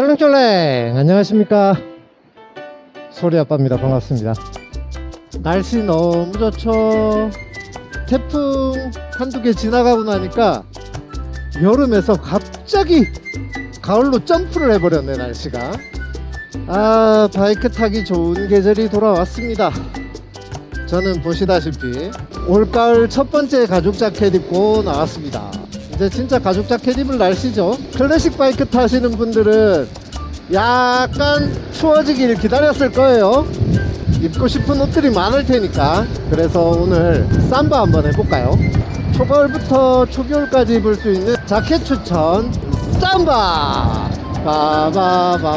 쫄랭쫄랭 안녕하십니까. 소리아빠입니다. 반갑습니다. 날씨 너무 좋죠. 태풍 한두 개 지나가고 나니까 여름에서 갑자기 가을로 점프를 해버렸네 날씨가. 아 바이크 타기 좋은 계절이 돌아왔습니다. 저는 보시다시피 올가을 첫 번째 가죽 자켓 입고 나왔습니다 이제 진짜 가죽 자켓 입을 날씨죠? 클래식 바이크 타시는 분들은 약간 추워지길 기다렸을 거예요. 입고 싶은 옷들이 많을 테니까. 그래서 오늘 삼바 한번 해볼까요? 초가을부터 초겨울까지 입을 수 있는 자켓 추천 삼바! 바바바바바바밤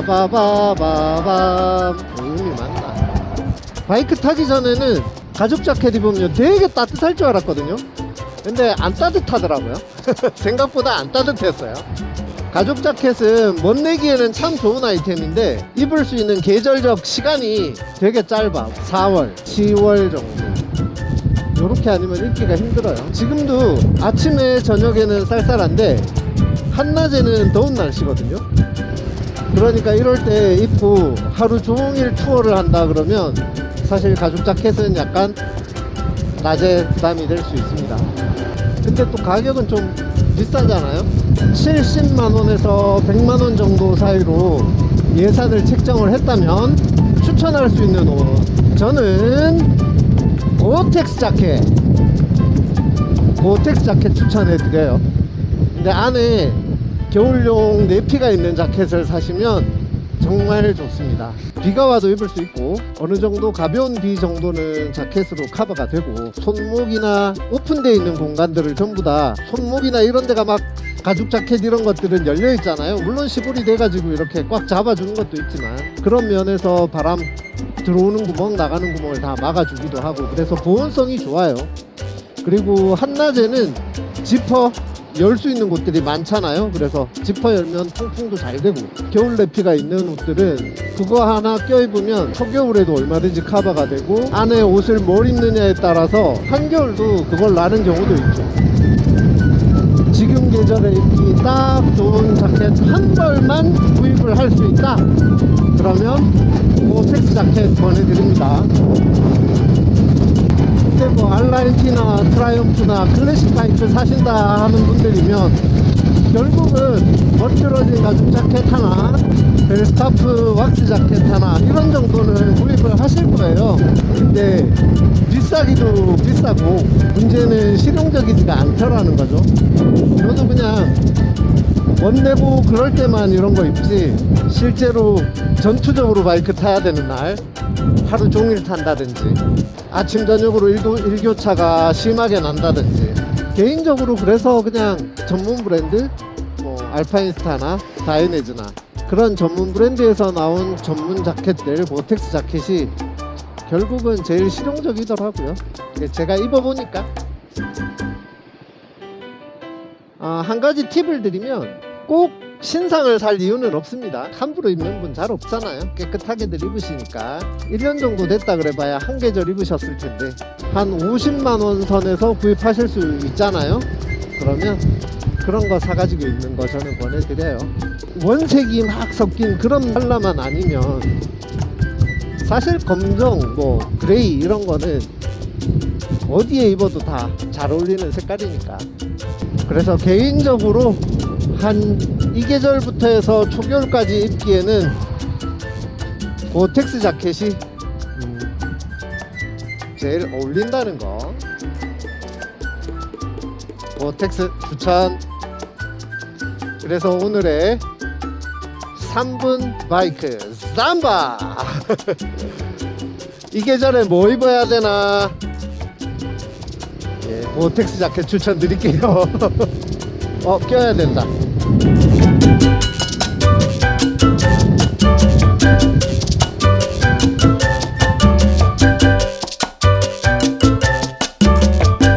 음이 맞나 바이크 타기 전에는 가죽 자켓 입으면 되게 따뜻할 줄 알았거든요 근데 안 따뜻하더라고요. 생각보다 안 따뜻했어요. 가죽 자켓은 멋내기에는 참 좋은 아이템인데 입을 수 있는 계절적 시간이 되게 짧아. 4월 10월 정도. 이렇게 아니면 입기가 힘들어요. 지금도 아침에 저녁에는 쌀쌀한데 한낮에는 더운 날씨거든요. 그러니까 이럴 때 입고 하루 종일 투어를 한다 그러면 사실 가죽 자켓은 약간 낮에 부담이 될 수 있습니다. 근데 또 가격은 좀 비싸잖아요. 70만원에서 100만원 정도 사이로 예산을 책정을 했다면 추천할 수 있는 옷. 저는 고텍스 자켓 고텍스 자켓 추천해 드려요. 근데 안에 겨울용 내피가 있는 자켓을 사시면 정말 좋습니다. 비가 와도 입을 수 있고 어느 정도 가벼운 비 정도는 자켓으로 커버가 되고 손목이나 오픈되어 있는 공간들을 전부 다 손목이나 이런 데가 막 가죽 자켓 이런 것들은 열려 있잖아요. 물론 시골이 돼가지고 이렇게 꽉 잡아주는 것도 있지만 그런 면에서 바람 들어오는 구멍 나가는 구멍을 다 막아주기도 하고 그래서 보온성이 좋아요. 그리고 한낮에는 지퍼 열 수 있는 곳들이 많잖아요. 그래서 지퍼 열면 통풍도 잘 되고. 겨울 내피가 있는 옷들은 그거 하나 껴입으면 초겨울에도 얼마든지 커버가 되고 안에 옷을 뭘 입느냐에 따라서 한겨울도 그걸 나는 경우도 있죠. 지금 계절에 입기 딱 좋은 자켓 한 벌만 구입을 할 수 있다. 그러면 GORE-TEX 자켓 보내드립니다 뭐 R nineT나 Triumph나 클래식 바이크 사신다 하는 분들이면 결국은 멋들어진 가죽 자켓 하나 벨스타프 왁스 자켓 하나 이런 정도는 구입을 하실 거예요. 근데 비싸기도 비싸고 문제는 실용적이지가 않더라는 거죠. 저도 그냥 멋내고 그럴 때만 이런 거 입지 실제로 전투적으로 바이크 타야 되는 날 하루 종일 탄다든지 아침 저녁으로 일도, 일교차가 심하게 난다든지. 개인적으로 그래서 그냥 전문 브랜드 뭐 알파인스타나 다이네즈나 그런 전문 브랜드에서 나온 전문 자켓들 고텍스 자켓이 결국은 제일 실용적이더라고요. 제가 입어보니까. 아, 한 가지 팁을 드리면 꼭 신상을 살 이유는 없습니다. 함부로 입는 분 잘 없잖아요. 깨끗하게들 입으시니까. 1년 정도 됐다 그래봐야 한 계절 입으셨을 텐데 한 50만원 선에서 구입하실 수 있잖아요. 그러면 그런 거 사가지고 입는 거 저는 권해드려요. 원색이 막 섞인 그런 컬러만 아니면 사실 검정 뭐 그레이 이런 거는 어디에 입어도 다 잘 어울리는 색깔이니까. 그래서 개인적으로 한이 계절부터 해서 초겨울까지 입기에는 GORE-TEX 자켓이 음, 제일 어울린다는 거. 고텍스 추천. 그래서 오늘의 3분 바이크 삼바. 이 계절에 뭐 입어야 되나? 예, 고텍스 자켓 추천 드릴게요 어 껴야 된다